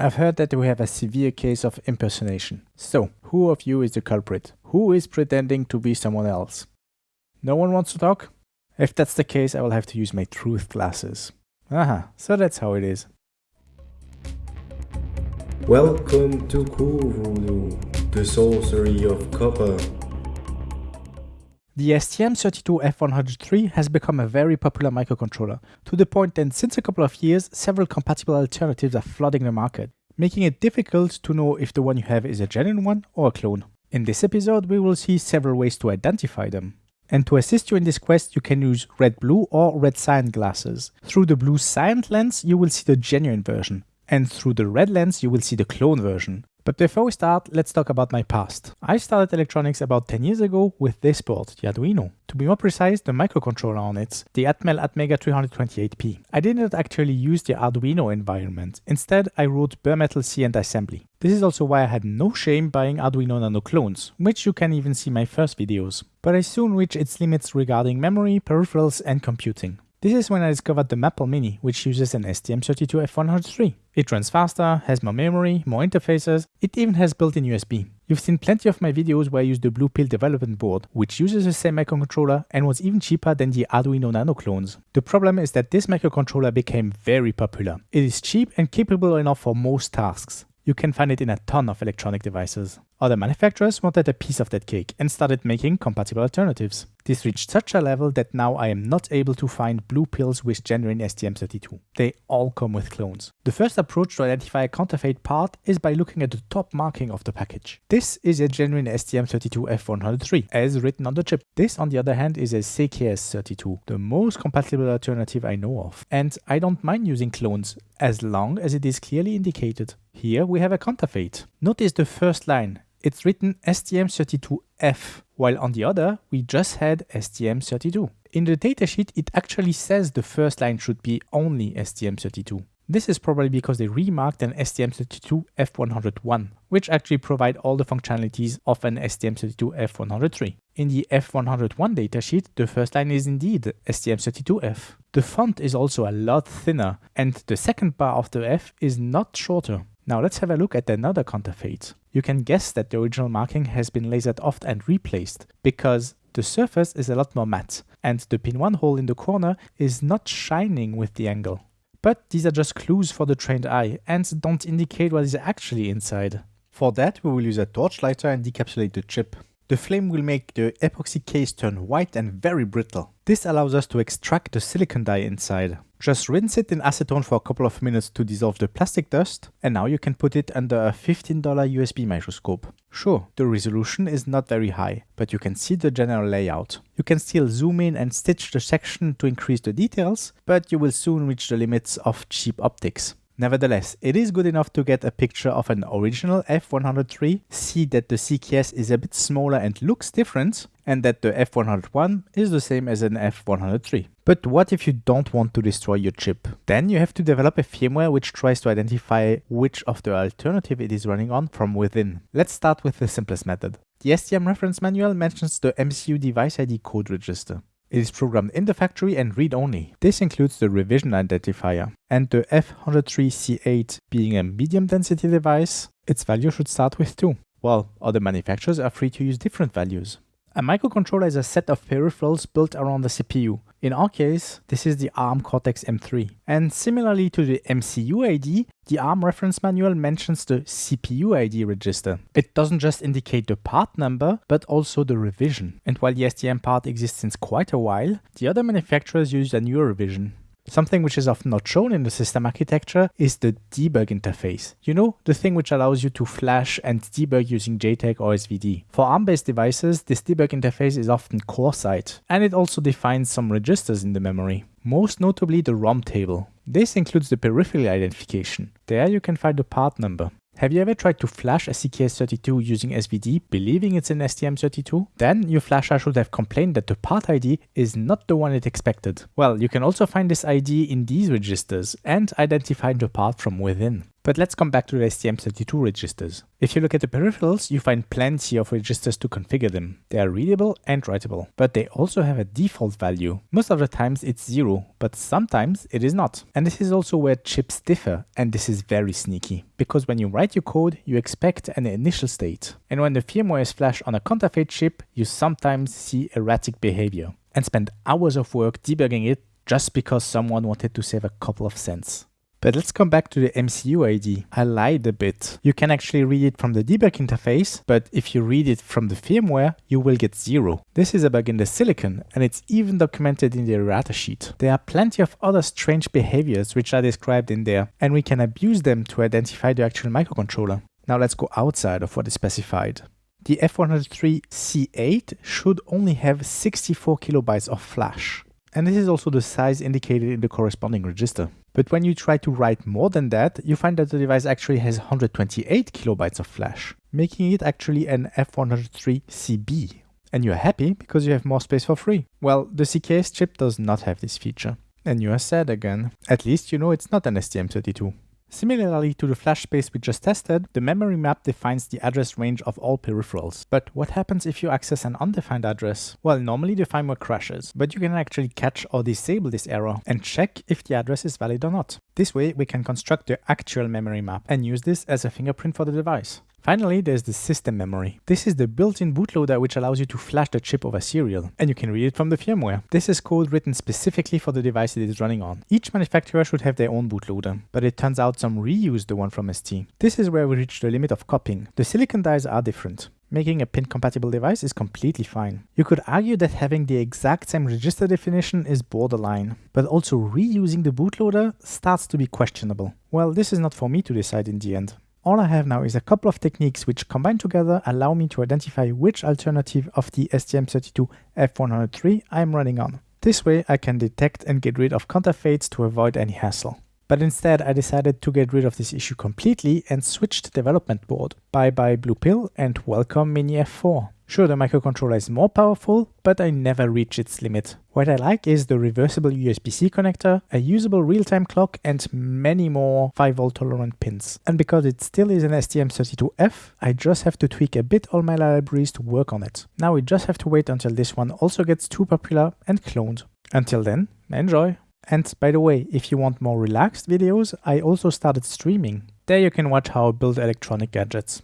I've heard that we have a severe case of impersonation. So, who of you is the culprit? Who is pretending to be someone else? No one wants to talk? If that's the case, I will have to use my truth glasses. Aha, so that's how it is. Welcome to Voodoo, the sorcery of copper. The STM32F103 has become a very popular microcontroller, to the point that since a couple of years, several compatible alternatives are flooding the market, making it difficult to know if the one you have is a genuine one or a clone. In this episode, we will see several ways to identify them. And to assist you in this quest, you can use red-blue or red cyan glasses. Through the blue cyan lens, you will see the genuine version, and through the red lens, you will see the clone version. But before we start, let's talk about my past. I started electronics about 10 years ago with this board, the Arduino. To be more precise, the microcontroller on it, the Atmel Atmega 328P. I did not actually use the Arduino environment. Instead, I wrote bare metal C and assembly. This is also why I had no shame buying Arduino Nano clones, which you can even see my first videos. But I soon reached its limits regarding memory, peripherals and computing. This is when I discovered the Maple Mini, which uses an STM32F103. It runs faster, has more memory, more interfaces, it even has built-in USB. You've seen plenty of my videos where I use the Blue Pill development board, which uses the same microcontroller and was even cheaper than the Arduino Nano clones. The problem is that this microcontroller became very popular. It is cheap and capable enough for most tasks. You can find it in a ton of electronic devices. Other manufacturers wanted a piece of that cake and started making compatible alternatives. This reached such a level that now I am not able to find blue pills with genuine STM32. They all come with clones. The first approach to identify a counterfeit part is by looking at the top marking of the package. This is a genuine STM32F103 as written on the chip. This on the other hand is a CKS32, the most compatible alternative I know of. And I don't mind using clones as long as it is clearly indicated. Here we have a counterfeit. Notice the first line, it's written STM32F, while on the other, we just had STM32. In the datasheet, it actually says the first line should be only STM32. This is probably because they remarked an STM32F101, which actually provide all the functionalities of an STM32F103. In the F101 datasheet, the first line is indeed STM32F. The font is also a lot thinner, and the second bar of the F is not shorter. Now let's have a look at another counterfeit. You can guess that the original marking has been lasered off and replaced, because the surface is a lot more matte, and the pin 1 hole in the corner is not shining with the angle. But these are just clues for the trained eye, and don't indicate what is actually inside. For that we will use a torch lighter and decapsulate the chip. The flame will make the epoxy case turn white and very brittle. This allows us to extract the silicon die inside. Just rinse it in acetone for a couple of minutes to dissolve the plastic dust, and now you can put it under a $15 USB microscope. Sure, the resolution is not very high, but you can see the general layout. You can still zoom in and stitch the section to increase the details, but you will soon reach the limits of cheap optics. Nevertheless, it is good enough to get a picture of an original F103, see that the CKS is a bit smaller and looks different, and that the F101 is the same as an F103. But what if you don't want to destroy your chip? Then you have to develop a firmware which tries to identify which of the alternative it is running on from within. Let's start with the simplest method. The STM reference manual mentions the MCU device ID code register. It is programmed in the factory and read-only. This includes the revision identifier. And the F103C8 being a medium density device, its value should start with 2, while other manufacturers are free to use different values. A microcontroller is a set of peripherals built around the CPU. In our case, this is the ARM Cortex-M3. And similarly to the MCU ID, the ARM reference manual mentions the CPU ID register. It doesn't just indicate the part number, but also the revision. And while the STM part exists since quite a while, the other manufacturers use a newer revision. Something which is often not shown in the system architecture is the debug interface. You know, the thing which allows you to flash and debug using JTAG or SVD. For ARM-based devices, this debug interface is often CoreSight, and it also defines some registers in the memory. Most notably the ROM table. This includes the peripheral identification. There you can find the part number. Have you ever tried to flash a CKS32 using SVD, believing it's an STM32? Then your flasher should have complained that the part ID is not the one it expected. Well, you can also find this ID in these registers and identify the part from within. But let's come back to the STM32 registers. If you look at the peripherals, you find plenty of registers to configure them. They are readable and writable, but they also have a default value. Most of the times it's zero, but sometimes it is not. And this is also where chips differ, and this is very sneaky, because when you write your code, you expect an initial state. And when the firmware is flashed on a counterfeit chip, you sometimes see erratic behavior, and spend hours of work debugging it just because someone wanted to save a couple of cents. But let's come back to the MCU ID. I lied a bit. You can actually read it from the debug interface, but if you read it from the firmware, you will get zero. This is a bug in the silicon, and it's even documented in the errata sheet. There are plenty of other strange behaviors which are described in there, and we can abuse them to identify the actual microcontroller. Now let's go outside of what is specified. The F103C8 should only have 64 kilobytes of flash. And this is also the size indicated in the corresponding register. But when you try to write more than that, you find that the device actually has 128 kilobytes of flash, making it actually an F103CB. And you're happy because you have more space for free. Well, the CKS chip does not have this feature. And you are sad again. At least you know it's not an STM32. Similarly to the flash space we just tested, the memory map defines the address range of all peripherals. But what happens if you access an undefined address? Well, normally the firmware crashes, but you can actually catch or disable this error and check if the address is valid or not. This way we can construct the actual memory map and use this as a fingerprint for the device. Finally, there's the system memory. This is the built-in bootloader which allows you to flash the chip over serial, and you can read it from the firmware. This is code written specifically for the device it is running on. Each manufacturer should have their own bootloader, but it turns out some reuse the one from ST. This is where we reach the limit of copying. The silicon dies are different. Making a pin compatible device is completely fine. You could argue that having the exact same register definition is borderline, but also reusing the bootloader starts to be questionable. Well, this is not for me to decide in the end. All I have now is a couple of techniques which combined together allow me to identify which alternative of the STM32F103 I am running on. This way I can detect and get rid of counterfeits to avoid any hassle. But instead I decided to get rid of this issue completely and switched development board. Bye bye Blue Pill and welcome Mini F4. Sure, the microcontroller is more powerful, but I never reach its limit. What I like is the reversible USB-C connector, a usable real-time clock, and many more 5V tolerant pins. And because it still is an STM32F, I just have to tweak a bit all my libraries to work on it. Now we just have to wait until this one also gets too popular and cloned. Until then, enjoy! And by the way, if you want more relaxed videos, I also started streaming. There you can watch how I build electronic gadgets.